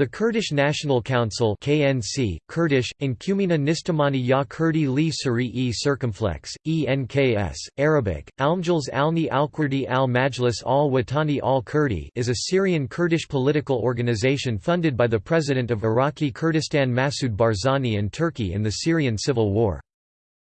The Kurdish National Council KNC, Kurdish, Inkumina Nistamani ya Kurdi li Suri-e Circumflex, ENKS, Arabic, Almjals Alni Al-Kurdi al-Majlis al-Watani al-Kurdi is a Syrian Kurdish political organization funded by the President of Iraqi Kurdistan Masoud Barzani and Turkey in the Syrian civil war.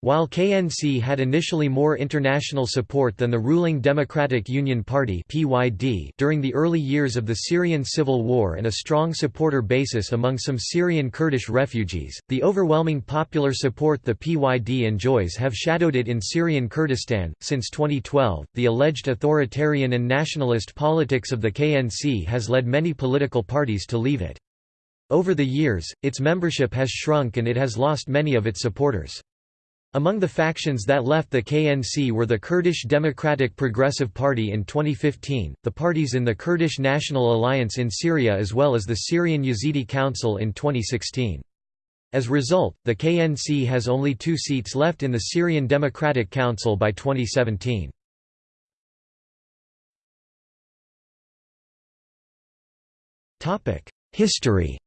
While KNC had initially more international support than the ruling Democratic Union Party during the early years of the Syrian civil war and a strong supporter basis among some Syrian Kurdish refugees, the overwhelming popular support the PYD enjoys have shadowed it in Syrian Kurdistan. Since 2012, the alleged authoritarian and nationalist politics of the KNC has led many political parties to leave it. Over the years, its membership has shrunk and it has lost many of its supporters. Among the factions that left the KNC were the Kurdish Democratic Progressive Party in 2015, the parties in the Kurdish National Alliance in Syria as well as the Syrian Yazidi Council in 2016. As a result, the KNC has only two seats left in the Syrian Democratic Council by 2017. History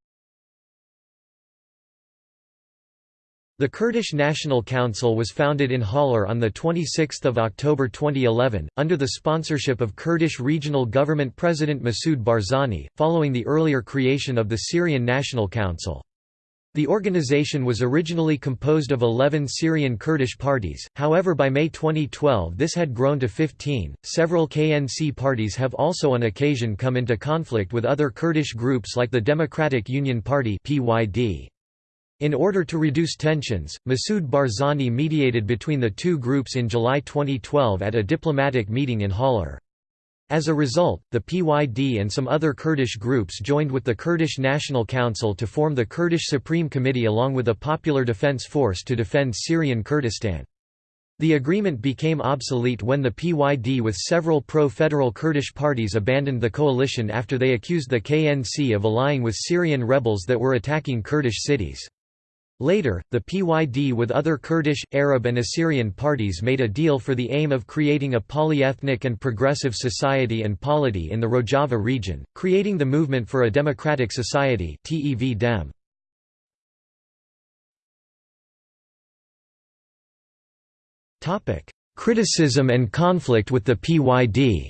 The Kurdish National Council was founded in Haller on 26 October 2011, under the sponsorship of Kurdish Regional Government President Masoud Barzani, following the earlier creation of the Syrian National Council. The organization was originally composed of 11 Syrian Kurdish parties, however, by May 2012 this had grown to 15. Several KNC parties have also on occasion come into conflict with other Kurdish groups like the Democratic Union Party. (PYD). In order to reduce tensions, Masoud Barzani mediated between the two groups in July 2012 at a diplomatic meeting in Haller. As a result, the PYD and some other Kurdish groups joined with the Kurdish National Council to form the Kurdish Supreme Committee along with a popular defense force to defend Syrian Kurdistan. The agreement became obsolete when the PYD with several pro-federal Kurdish parties abandoned the coalition after they accused the KNC of allying with Syrian rebels that were attacking Kurdish cities. Later, the PYD with other Kurdish, Arab and Assyrian parties made a deal for the aim of creating a polyethnic and progressive society and polity in the Rojava region, creating the Movement for a Democratic Society. Criticism and conflict with the PYD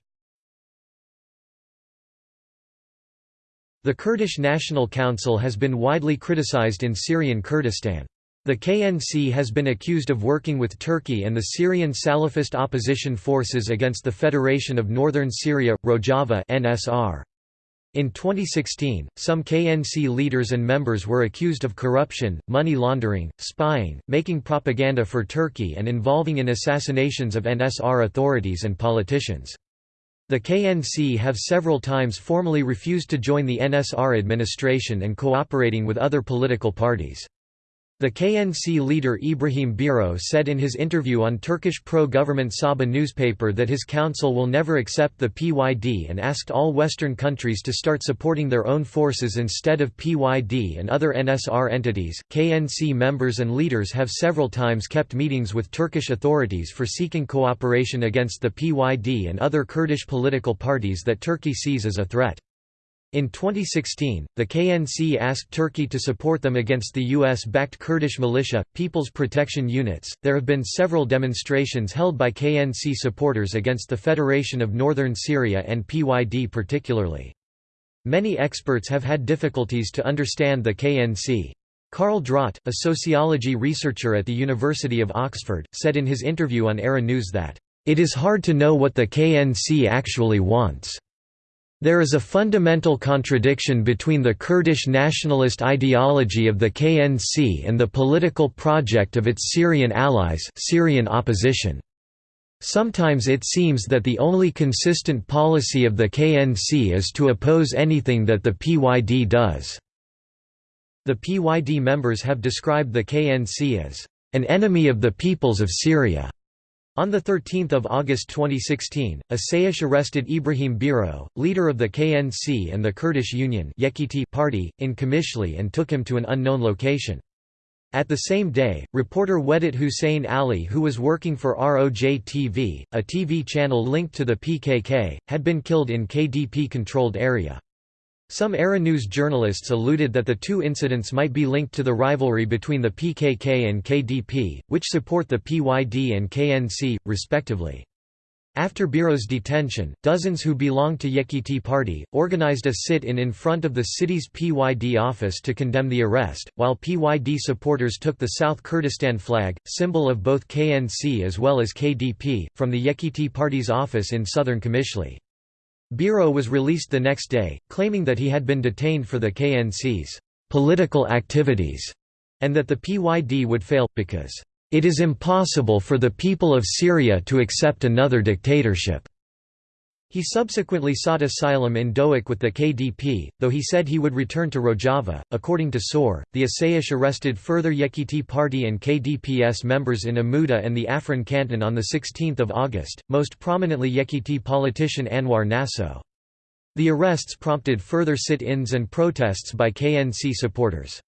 The Kurdish National Council has been widely criticized in Syrian Kurdistan. The KNC has been accused of working with Turkey and the Syrian Salafist opposition forces against the Federation of Northern Syria, Rojava NSR. In 2016, some KNC leaders and members were accused of corruption, money laundering, spying, making propaganda for Turkey and involving in assassinations of NSR authorities and politicians. The KNC have several times formally refused to join the NSR administration and cooperating with other political parties. The KNC leader Ibrahim Biro said in his interview on Turkish pro-government Sabah newspaper that his council will never accept the PYD and asked all Western countries to start supporting their own forces instead of PYD and other NSR entities. KNC members and leaders have several times kept meetings with Turkish authorities for seeking cooperation against the PYD and other Kurdish political parties that Turkey sees as a threat. In 2016, the KNC asked Turkey to support them against the US backed Kurdish militia, People's Protection Units. There have been several demonstrations held by KNC supporters against the Federation of Northern Syria and PYD particularly. Many experts have had difficulties to understand the KNC. Carl Drott, a sociology researcher at the University of Oxford, said in his interview on ARA News that, It is hard to know what the KNC actually wants. There is a fundamental contradiction between the Kurdish nationalist ideology of the KNC and the political project of its Syrian allies Syrian opposition. Sometimes it seems that the only consistent policy of the KNC is to oppose anything that the PYD does. The PYD members have described the KNC as an enemy of the peoples of Syria. On 13 August 2016, Asayish arrested Ibrahim Biro, leader of the KNC and the Kurdish Union party, in Qamishli and took him to an unknown location. At the same day, reporter Widad Hussein Ali who was working for ROJ-TV, a TV channel linked to the PKK, had been killed in KDP-controlled area. Some ARA News journalists alluded that the two incidents might be linked to the rivalry between the PKK and KDP, which support the PYD and KNC, respectively. After Biro's detention, dozens who belonged to Yekiti Party, organized a sit-in in front of the city's PYD office to condemn the arrest, while PYD supporters took the South Kurdistan flag, symbol of both KNC as well as KDP, from the Yekiti Party's office in southern Qamishli. Biro was released the next day, claiming that he had been detained for the KNC's political activities, and that the PYD would fail, because it is impossible for the people of Syria to accept another dictatorship." He subsequently sought asylum in Dohuk with the KDP, though he said he would return to Rojava. According to SOHR, the Asayish arrested further Yekiti Party and KDPS members in Amuda and the Afrin canton on 16 August, most prominently Yekiti politician Anwar Naso. The arrests prompted further sit-ins and protests by KNC supporters.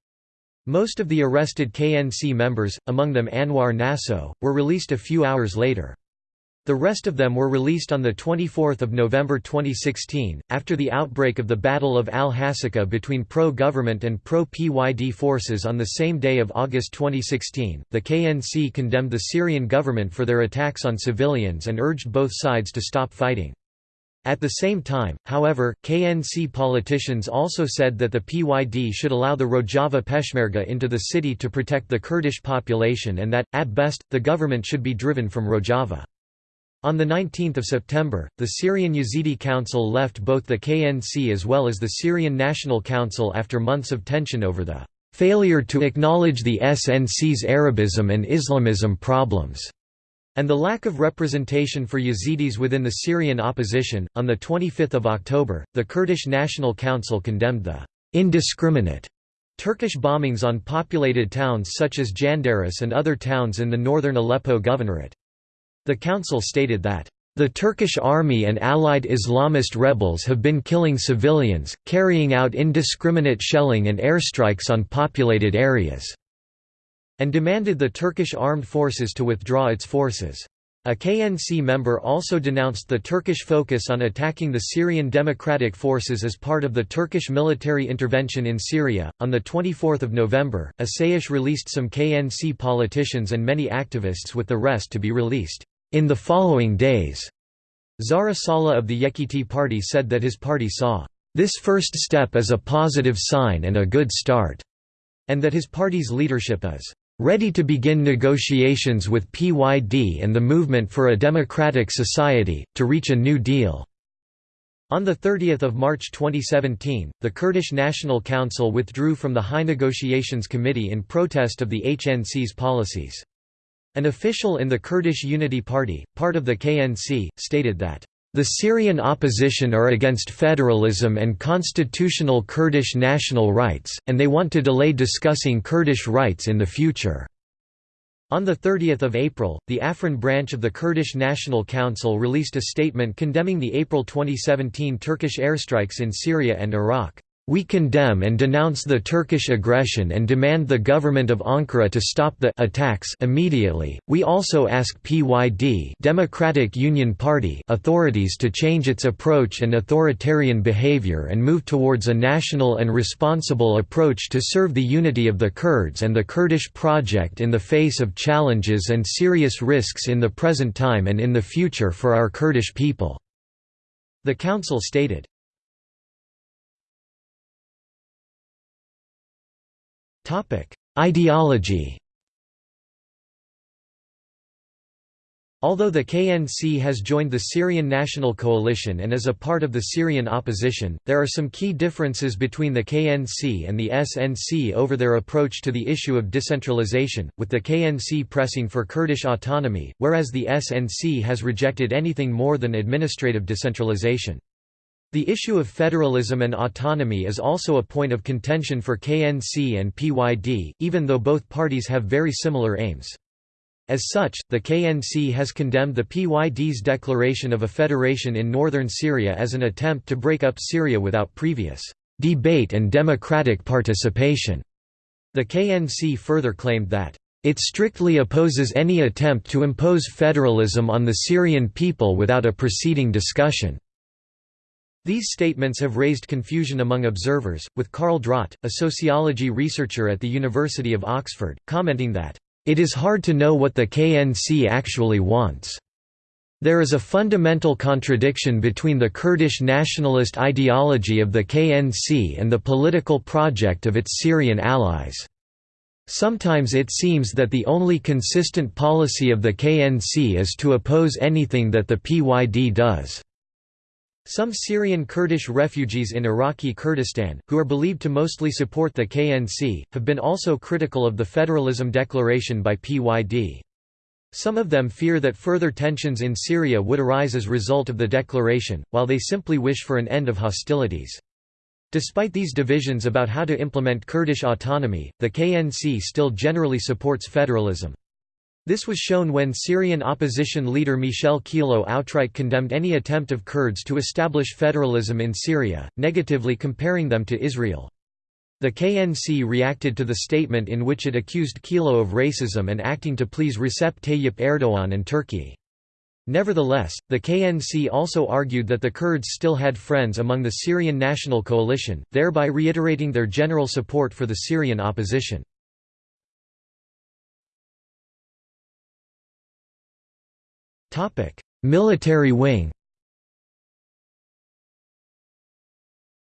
Most of the arrested KNC members, among them Anwar Naso, were released a few hours later. The rest of them were released on 24 November 2016, after the outbreak of the Battle of al-Hasaka between pro-government and pro-PYD forces on the same day of August 2016. The KNC condemned the Syrian government for their attacks on civilians and urged both sides to stop fighting. At the same time, however, KNC politicians also said that the PYD should allow the Rojava Peshmerga into the city to protect the Kurdish population and that, at best, the government should be driven from Rojava. On 19 September, the Syrian Yazidi Council left both the KNC as well as the Syrian National Council after months of tension over the failure to acknowledge the SNC's Arabism and Islamism problems and the lack of representation for Yazidis within the Syrian opposition. On 25 October, the Kurdish National Council condemned the indiscriminate Turkish bombings on populated towns such as Jandaris and other towns in the northern Aleppo governorate. The council stated that the Turkish army and allied Islamist rebels have been killing civilians, carrying out indiscriminate shelling and airstrikes on populated areas and demanded the Turkish armed forces to withdraw its forces. A KNC member also denounced the Turkish focus on attacking the Syrian Democratic Forces as part of the Turkish military intervention in Syria. On the 24th of November, Asayish released some KNC politicians and many activists with the rest to be released in the following days. Zahra Saleh of the Yekiti party said that his party saw this first step as a positive sign and a good start, and that his party's leadership is ready to begin negotiations with PYD and the Movement for a Democratic Society, to reach a new deal." On 30 March 2017, the Kurdish National Council withdrew from the High Negotiations Committee in protest of the HNC's policies. An official in the Kurdish Unity Party, part of the KNC, stated that the Syrian opposition are against federalism and constitutional Kurdish national rights, and they want to delay discussing Kurdish rights in the future. On 30 April, the Afrin branch of the Kurdish National Council released a statement condemning the April 2017 Turkish airstrikes in Syria and Iraq. We condemn and denounce the Turkish aggression and demand the government of Ankara to stop the attacks immediately. We also ask PYD Democratic Union Party authorities to change its approach and authoritarian behavior and move towards a national and responsible approach to serve the unity of the Kurds and the Kurdish project in the face of challenges and serious risks in the present time and in the future for our Kurdish people. The council stated Ideology Although the KNC has joined the Syrian National Coalition and is a part of the Syrian opposition, there are some key differences between the KNC and the SNC over their approach to the issue of decentralization, with the KNC pressing for Kurdish autonomy, whereas the SNC has rejected anything more than administrative decentralization. The issue of federalism and autonomy is also a point of contention for KNC and PYD, even though both parties have very similar aims. As such, the KNC has condemned the PYD's declaration of a federation in northern Syria as an attempt to break up Syria without previous debate and democratic participation. The KNC further claimed that it strictly opposes any attempt to impose federalism on the Syrian people without a preceding discussion. These statements have raised confusion among observers, with Carl Drott, a sociology researcher at the University of Oxford, commenting that, "...it is hard to know what the KNC actually wants." There is a fundamental contradiction between the Kurdish nationalist ideology of the KNC and the political project of its Syrian allies. Sometimes it seems that the only consistent policy of the KNC is to oppose anything that the PYD does. Some Syrian Kurdish refugees in Iraqi Kurdistan, who are believed to mostly support the KNC, have been also critical of the federalism declaration by PYD. Some of them fear that further tensions in Syria would arise as result of the declaration, while they simply wish for an end of hostilities. Despite these divisions about how to implement Kurdish autonomy, the KNC still generally supports federalism. This was shown when Syrian opposition leader Michel Kilo outright condemned any attempt of Kurds to establish federalism in Syria, negatively comparing them to Israel. The KNC reacted to the statement in which it accused Kilo of racism and acting to please Recep Tayyip Erdogan and Turkey. Nevertheless, the KNC also argued that the Kurds still had friends among the Syrian National Coalition, thereby reiterating their general support for the Syrian opposition. Military wing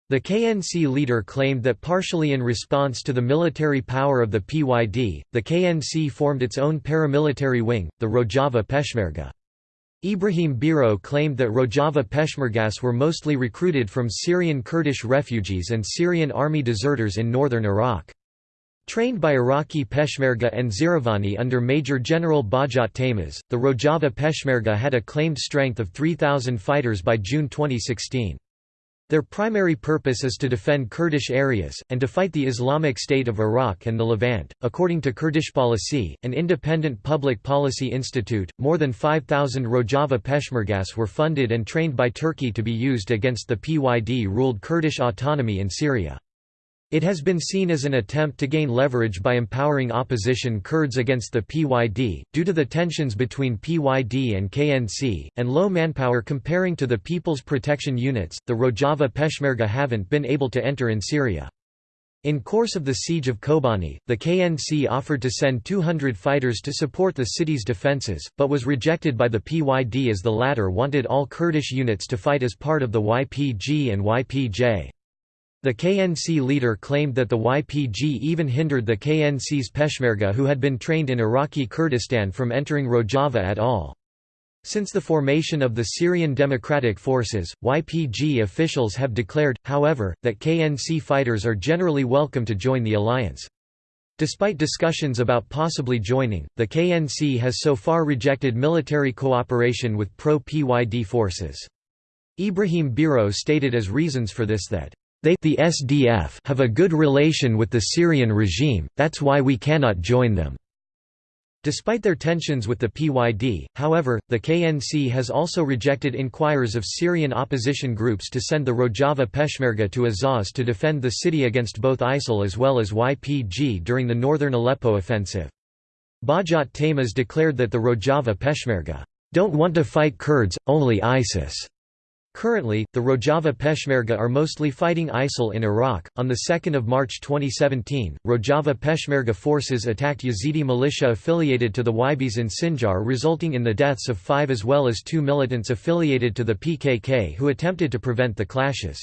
The KNC leader claimed that partially in response to the military power of the PYD, the KNC formed its own paramilitary wing, the Rojava Peshmerga. Ibrahim Biro claimed that Rojava Peshmergas were mostly recruited from Syrian Kurdish refugees and Syrian army deserters in northern Iraq. Trained by Iraqi Peshmerga and Zeravani under Major General Bajat Taymaz, the Rojava Peshmerga had a claimed strength of 3,000 fighters by June 2016. Their primary purpose is to defend Kurdish areas, and to fight the Islamic State of Iraq and the Levant. According to Kurdish Policy, an independent public policy institute, more than 5,000 Rojava Peshmergas were funded and trained by Turkey to be used against the PYD ruled Kurdish autonomy in Syria. It has been seen as an attempt to gain leverage by empowering opposition Kurds against the PYD, due to the tensions between PYD and KNC, and low manpower comparing to the People's Protection Units. The Rojava Peshmerga haven't been able to enter in Syria. In course of the siege of Kobani, the KNC offered to send 200 fighters to support the city's defences, but was rejected by the PYD as the latter wanted all Kurdish units to fight as part of the YPG and YPJ. The KNC leader claimed that the YPG even hindered the KNC's Peshmerga who had been trained in Iraqi Kurdistan from entering Rojava at all. Since the formation of the Syrian Democratic Forces, YPG officials have declared, however, that KNC fighters are generally welcome to join the alliance. Despite discussions about possibly joining, the KNC has so far rejected military cooperation with pro-PYD forces. Ibrahim Biro stated as reasons for this that they the SDF have a good relation with the Syrian regime, that's why we cannot join them. Despite their tensions with the PYD, however, the KNC has also rejected inquiries of Syrian opposition groups to send the Rojava Peshmerga to Azaz to defend the city against both ISIL as well as YPG during the northern Aleppo offensive. Bajat Tamas declared that the Rojava Peshmerga don't want to fight Kurds, only ISIS. Currently, the Rojava Peshmerga are mostly fighting ISIL in Iraq. On 2 March 2017, Rojava Peshmerga forces attacked Yazidi militia affiliated to the Wahhabis in Sinjar, resulting in the deaths of five as well as two militants affiliated to the PKK who attempted to prevent the clashes.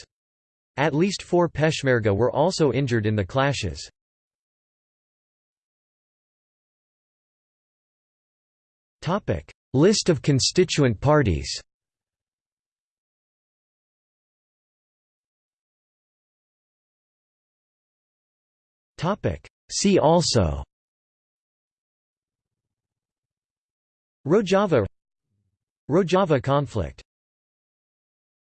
At least four Peshmerga were also injured in the clashes. Topic: List of constituent parties See also. Rojava. Rojava conflict